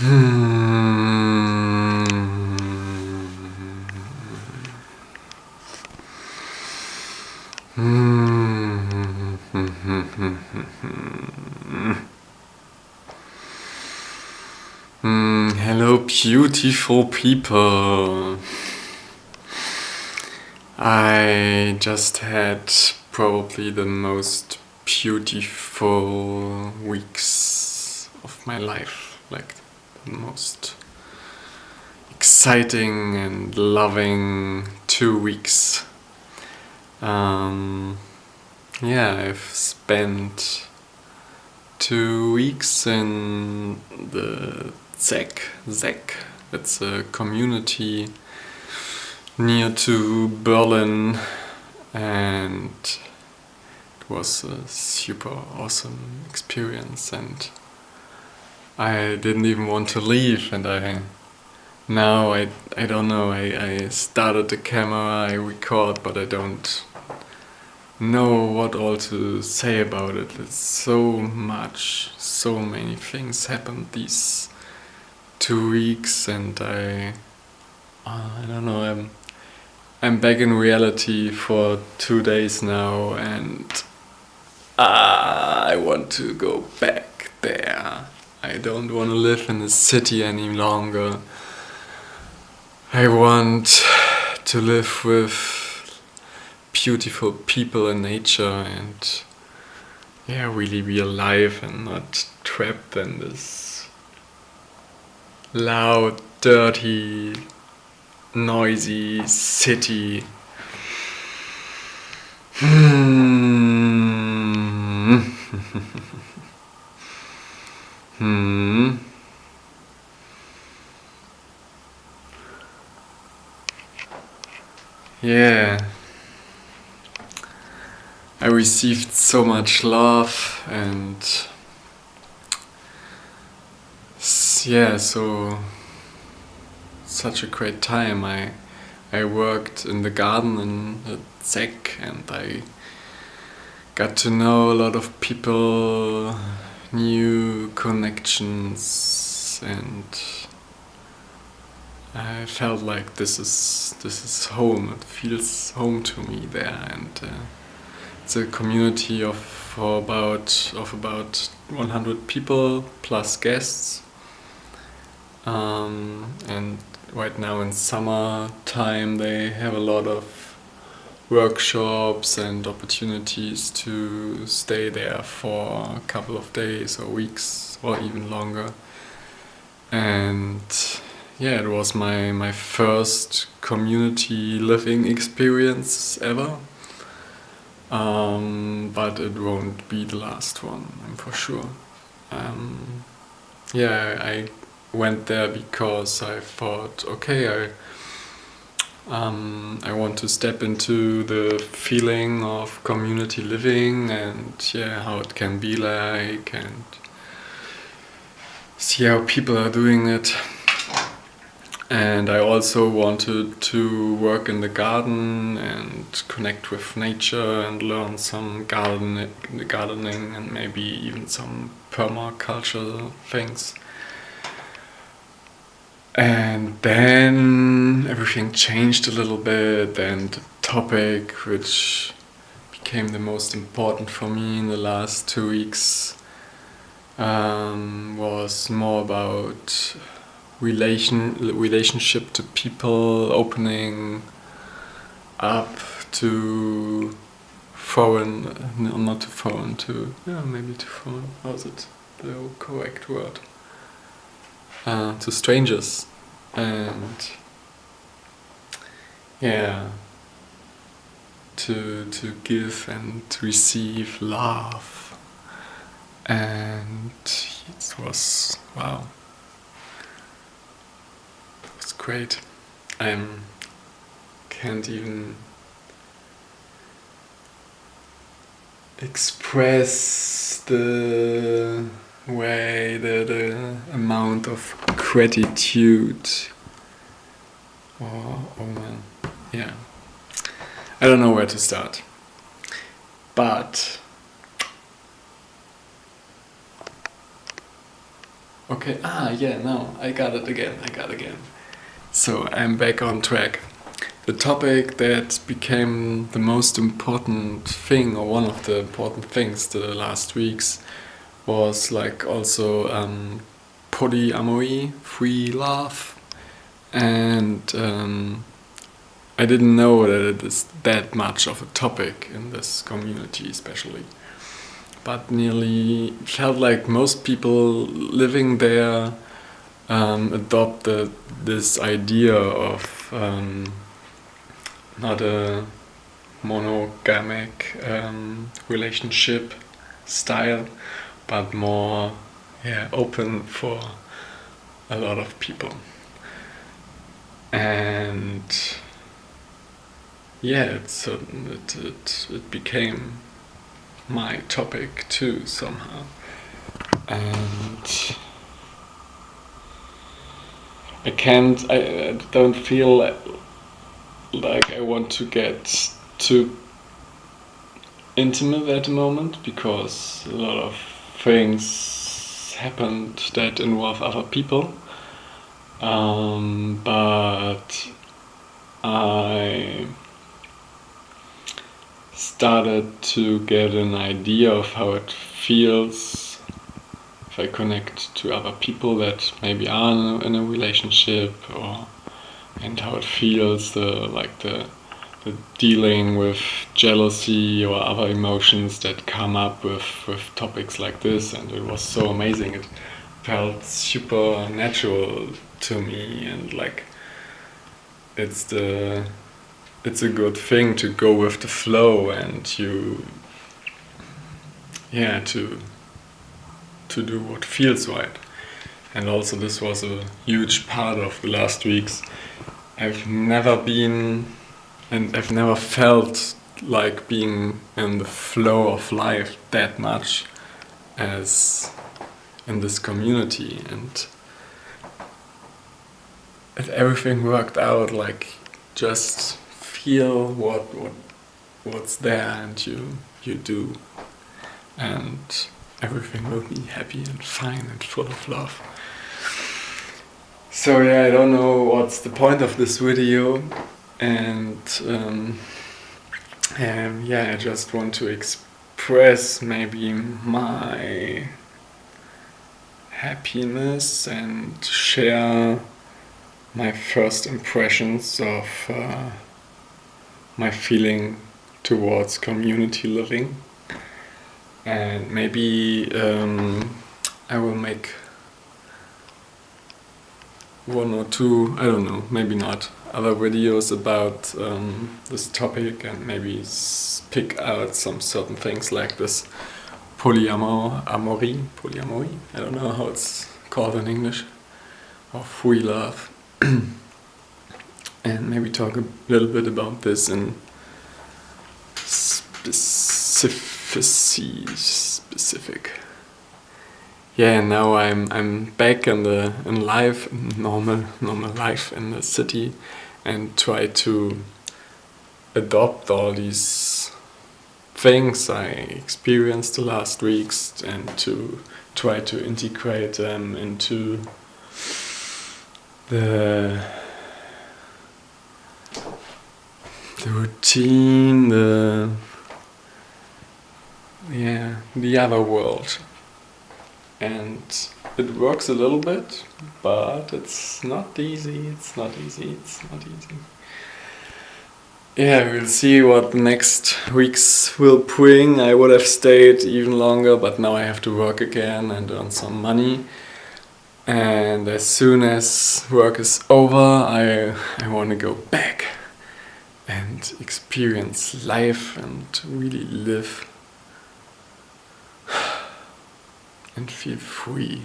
Hmm, hello beautiful people. I just had probably the most beautiful weeks of my life. Like most exciting and loving two weeks. Um, yeah, I've spent two weeks in the ZEGG, ZEGG, it's a community near to Berlin and it was a super awesome experience and I didn't even want to leave and I now I, I don't know, I, I started the camera, I record but I don't know what all to say about it. It's so much, so many things happened these two weeks and I, uh, I don't know, I'm, I'm back in reality for two days now and uh, I want to go back there. I don't want to live in the city any longer. I want to live with beautiful people and nature and yeah, really be alive and not trapped in this loud, dirty, noisy city. Hmm. Hmm. Yeah. I received so much love and yeah, so such a great time. I I worked in the garden in ZEGG and I got to know a lot of people, new connections and I felt like this is this is home. It feels home to me there and uh, it's a community of about of about 100 people plus guests. Um, and right now in summer time they have a lot of workshops and opportunities to stay there for a couple of days or weeks or even longer. And yeah, it was my, my first community living experience ever. Um, but it won't be the last one, I'm for sure. Um, yeah, I went there because I thought, okay, I um, I want to step into the feeling of community living and yeah, how it can be like and see how people are doing it and I also wanted to work in the garden and connect with nature and learn some garden gardening and maybe even some permaculture things. And then everything changed a little bit and the topic which became the most important for me in the last two weeks um, was more about relation relationship to people, opening up to foreign, no, not to foreign, to yeah, maybe to foreign. How's it the correct word? Uh, to strangers, and yeah, to to give and to receive love, and it was wow. It was great. I can't even express the way, the, the amount of gratitude. Oh, oh man, yeah. I don't know where to start. But Okay, ah, yeah, no, I got it again, I got again. So I'm back on track. The topic that became the most important thing, or one of the important things the last weeks, was like also um, polyamory, free love, and um, I didn't know that it is that much of a topic in this community, especially. But nearly felt like most people living there um, adopted this idea of um, not a monogamic um, relationship style, but more yeah, open for a lot of people. And yeah, it, it, it, it became my topic too somehow and I can't I, don't feel like I want to get too intimate at the moment because a lot of things happened that involve other people um, but I started to get an idea of how it feels if I connect to other people that maybe are in a relationship or and how it feels the like the, the dealing with jealousy or other emotions that come up with, with topics like this and it was so amazing. It felt super natural to me and like it's the it's a good thing to go with the flow and you yeah to to do what feels right. And also this was a huge part of the last weeks. I've never been and I've never felt like being in the flow of life that much as in this community. And if everything worked out like just feel what what what's there and you you do. And everything will be happy and fine and full of love. So yeah I don't know what's the point of this video and um, um, yeah I just want to express maybe my happiness and share my first impressions of uh, my feeling towards community living. And maybe um, I will make one or two, I don't know, maybe not, other videos about um, this topic and maybe pick out some certain things like this polyamory, polyamory, I don't know how it's called in English, or free love. and maybe talk a little bit about this in specificity, specific. Yeah, now I'm I'm back in the in life, normal normal life in the city, and try to adopt all these things I experienced the last weeks and to try to integrate them into the the routine, the yeah, the other world. And it works a little bit, but it's not easy, it's not easy, it's not easy. Yeah, we'll see what the next weeks will bring. I would have stayed even longer, but now I have to work again and earn some money. And as soon as work is over, I, I want to go back and experience life and really live and feel free.